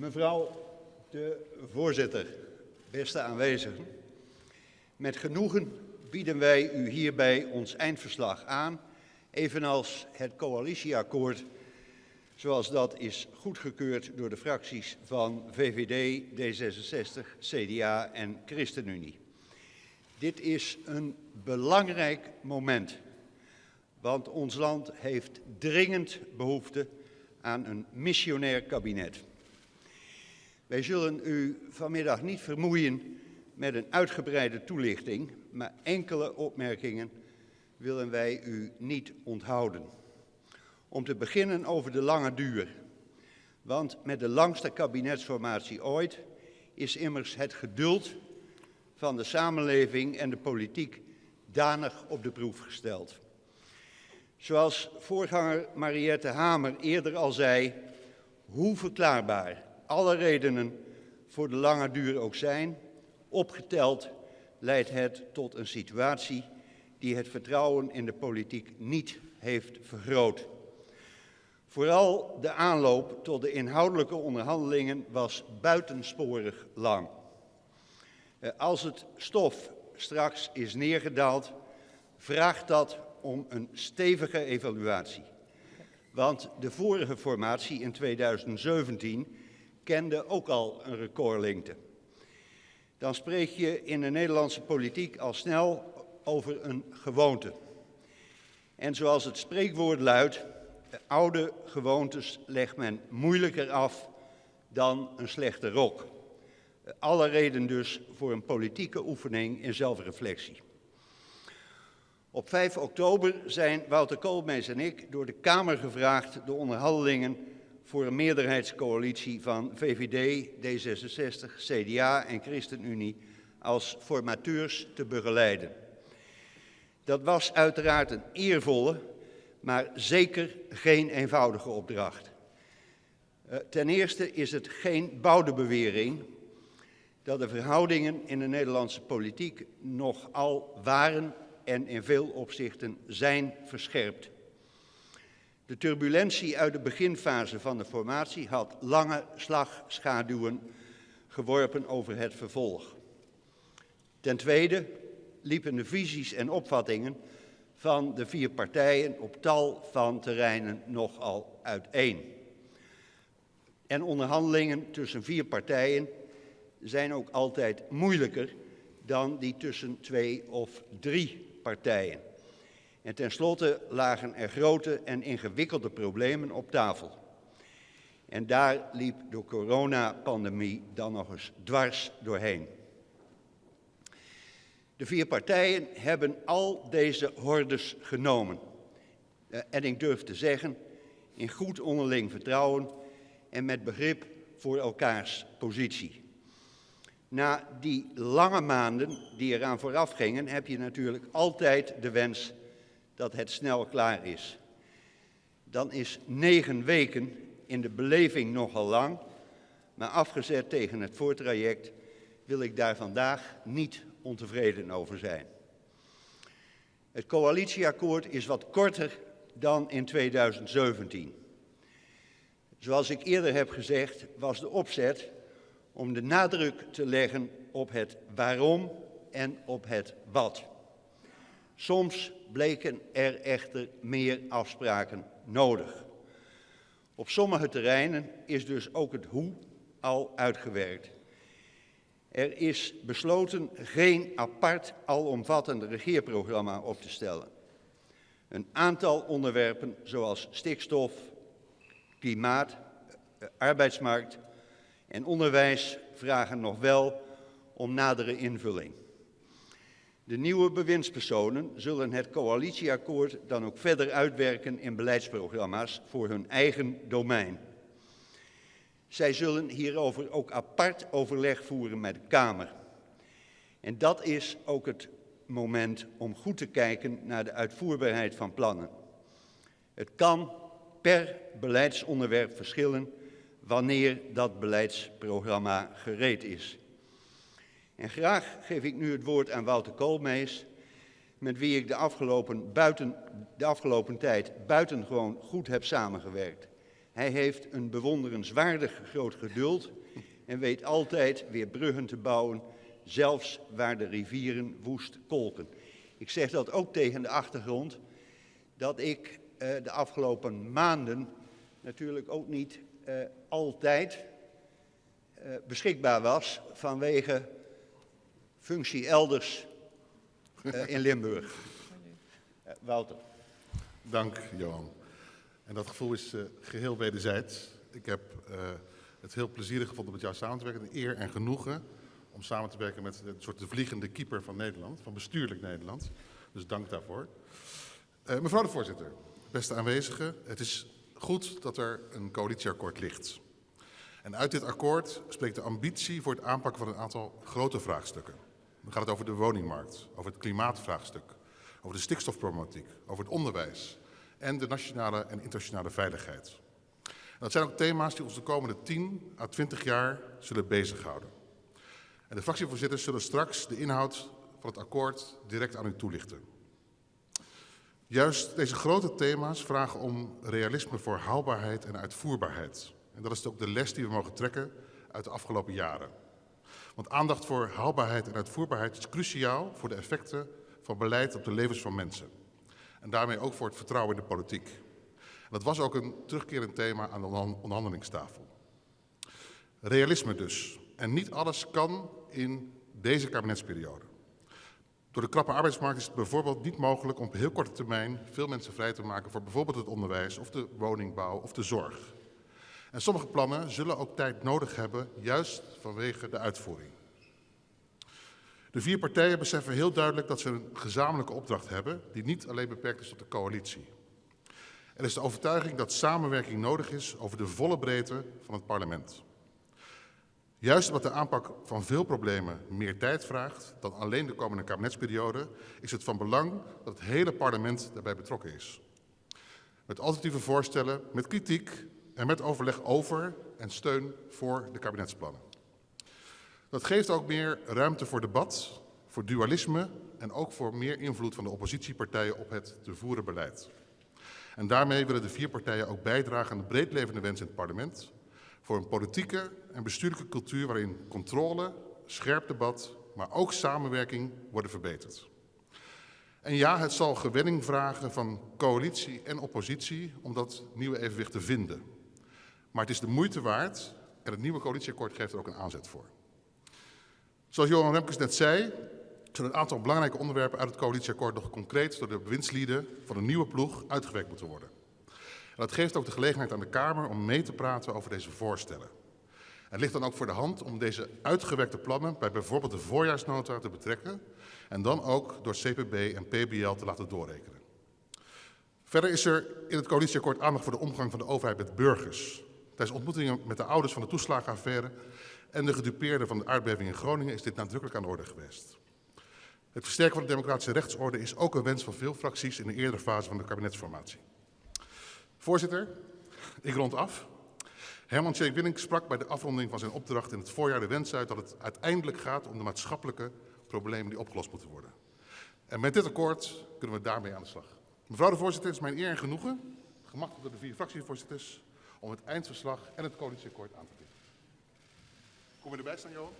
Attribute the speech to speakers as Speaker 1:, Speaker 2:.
Speaker 1: Mevrouw de voorzitter, beste aanwezigen. Met genoegen bieden wij u hierbij ons eindverslag aan, evenals het coalitieakkoord zoals dat is goedgekeurd door de fracties van VVD, D66, CDA en ChristenUnie. Dit is een belangrijk moment, want ons land heeft dringend behoefte aan een missionair kabinet. Wij zullen u vanmiddag niet vermoeien met een uitgebreide toelichting, maar enkele opmerkingen willen wij u niet onthouden. Om te beginnen over de lange duur. Want met de langste kabinetsformatie ooit is immers het geduld van de samenleving en de politiek danig op de proef gesteld. Zoals voorganger Mariette Hamer eerder al zei, hoe verklaarbaar alle redenen voor de lange duur ook zijn, opgeteld leidt het tot een situatie die het vertrouwen in de politiek niet heeft vergroot. Vooral de aanloop tot de inhoudelijke onderhandelingen was buitensporig lang. Eh, als het stof straks is neergedaald, vraagt dat om een stevige evaluatie. Want de vorige formatie in 2017 kende ook al een recordlengte. Dan spreek je in de Nederlandse politiek al snel over een gewoonte. En zoals het spreekwoord luidt, oude gewoontes legt men moeilijker af dan een slechte rok. Alle reden dus voor een politieke oefening in zelfreflectie. Op 5 oktober zijn Wouter Koolmees en ik door de Kamer gevraagd de onderhandelingen voor een meerderheidscoalitie van VVD, D66, CDA en ChristenUnie als formateurs te begeleiden. Dat was uiteraard een eervolle, maar zeker geen eenvoudige opdracht. Uh, ten eerste is het geen boudebewering dat de verhoudingen in de Nederlandse politiek nogal waren en in veel opzichten zijn verscherpt. De turbulentie uit de beginfase van de formatie had lange slagschaduwen geworpen over het vervolg. Ten tweede liepen de visies en opvattingen van de vier partijen op tal van terreinen nogal uiteen. En onderhandelingen tussen vier partijen zijn ook altijd moeilijker dan die tussen twee of drie partijen. En tenslotte lagen er grote en ingewikkelde problemen op tafel. En daar liep de coronapandemie dan nog eens dwars doorheen. De vier partijen hebben al deze hordes genomen. Eh, en ik durf te zeggen, in goed onderling vertrouwen en met begrip voor elkaars positie. Na die lange maanden die eraan vooraf gingen, heb je natuurlijk altijd de wens dat het snel klaar is. Dan is negen weken in de beleving nogal lang, maar afgezet tegen het voortraject wil ik daar vandaag niet ontevreden over zijn. Het coalitieakkoord is wat korter dan in 2017. Zoals ik eerder heb gezegd, was de opzet om de nadruk te leggen op het waarom en op het wat. Soms bleken er echter meer afspraken nodig. Op sommige terreinen is dus ook het hoe al uitgewerkt. Er is besloten geen apart alomvattend regeerprogramma op te stellen. Een aantal onderwerpen zoals stikstof, klimaat, eh, arbeidsmarkt en onderwijs vragen nog wel om nadere invulling. De nieuwe bewindspersonen zullen het coalitieakkoord dan ook verder uitwerken in beleidsprogramma's voor hun eigen domein. Zij zullen hierover ook apart overleg voeren met de Kamer. En dat is ook het moment om goed te kijken naar de uitvoerbaarheid van plannen. Het kan per beleidsonderwerp verschillen wanneer dat beleidsprogramma gereed is. En graag geef ik nu het woord aan Wouter Koolmees, met wie ik de afgelopen, buiten, de afgelopen tijd buitengewoon goed heb samengewerkt. Hij heeft een bewonderenswaardig groot geduld en weet altijd weer bruggen te bouwen, zelfs waar de rivieren woest kolken. Ik zeg dat ook tegen de achtergrond dat ik uh, de afgelopen maanden natuurlijk ook niet uh, altijd uh, beschikbaar was vanwege functie elders in Limburg. Wouter.
Speaker 2: Dank, Johan. En dat gevoel is geheel wederzijds. Ik heb het heel plezierig gevonden met jou samen te werken. Een eer en genoegen om samen te werken met een soort de vliegende keeper van Nederland, van bestuurlijk Nederland. Dus dank daarvoor. Uh, mevrouw de voorzitter, beste aanwezigen, het is goed dat er een coalitieakkoord ligt. En uit dit akkoord spreekt de ambitie voor het aanpakken van een aantal grote vraagstukken. Dan gaat het over de woningmarkt, over het klimaatvraagstuk, over de stikstofproblematiek, over het onderwijs en de nationale en internationale veiligheid. Dat zijn ook thema's die ons de komende 10 à 20 jaar zullen bezighouden. En de fractievoorzitters zullen straks de inhoud van het akkoord direct aan u toelichten. Juist deze grote thema's vragen om realisme voor haalbaarheid en uitvoerbaarheid. En dat is ook de les die we mogen trekken uit de afgelopen jaren. Want aandacht voor haalbaarheid en uitvoerbaarheid is cruciaal voor de effecten van beleid op de levens van mensen. En daarmee ook voor het vertrouwen in de politiek. Dat was ook een terugkerend thema aan de onderhandelingstafel. Realisme dus. En niet alles kan in deze kabinetsperiode. Door de krappe arbeidsmarkt is het bijvoorbeeld niet mogelijk om op heel korte termijn veel mensen vrij te maken voor bijvoorbeeld het onderwijs of de woningbouw of de zorg. En sommige plannen zullen ook tijd nodig hebben, juist vanwege de uitvoering. De vier partijen beseffen heel duidelijk dat ze een gezamenlijke opdracht hebben die niet alleen beperkt is tot de coalitie. Er is de overtuiging dat samenwerking nodig is over de volle breedte van het parlement. Juist omdat de aanpak van veel problemen meer tijd vraagt dan alleen de komende kabinetsperiode, is het van belang dat het hele parlement daarbij betrokken is. Met alternatieve voorstellen, met kritiek en met overleg over en steun voor de kabinetsplannen. Dat geeft ook meer ruimte voor debat, voor dualisme en ook voor meer invloed van de oppositiepartijen op het te voeren beleid. En daarmee willen de vier partijen ook bijdragen aan de breedlevende wens in het parlement voor een politieke en bestuurlijke cultuur waarin controle, scherp debat, maar ook samenwerking worden verbeterd. En ja, het zal gewenning vragen van coalitie en oppositie om dat nieuwe evenwicht te vinden. Maar het is de moeite waard en het nieuwe coalitieakkoord geeft er ook een aanzet voor. Zoals Johan Remkes net zei, zullen een aantal belangrijke onderwerpen uit het coalitieakkoord nog concreet door de bewindslieden van een nieuwe ploeg uitgewerkt moeten worden. En dat geeft ook de gelegenheid aan de Kamer om mee te praten over deze voorstellen. Het ligt dan ook voor de hand om deze uitgewerkte plannen bij bijvoorbeeld de voorjaarsnota te betrekken en dan ook door CPB en PBL te laten doorrekenen. Verder is er in het coalitieakkoord aandacht voor de omgang van de overheid met burgers. Tijdens ontmoetingen met de ouders van de toeslagenaffaire en de gedupeerden van de aardbeving in Groningen is dit nadrukkelijk aan de orde geweest. Het versterken van de democratische rechtsorde is ook een wens van veel fracties in de eerdere fase van de kabinetsformatie. Voorzitter, ik rond af. Herman Tjeek Willink sprak bij de afronding van zijn opdracht in het voorjaar de wens uit dat het uiteindelijk gaat om de maatschappelijke problemen die opgelost moeten worden. En met dit akkoord kunnen we daarmee aan de slag. Mevrouw de voorzitter, het is mijn eer en genoegen, gemakkelijk door de vier fractievoorzitters, om het eindverslag en het coalitieakkoord aan te bieden. Kom je erbij staan, Johan?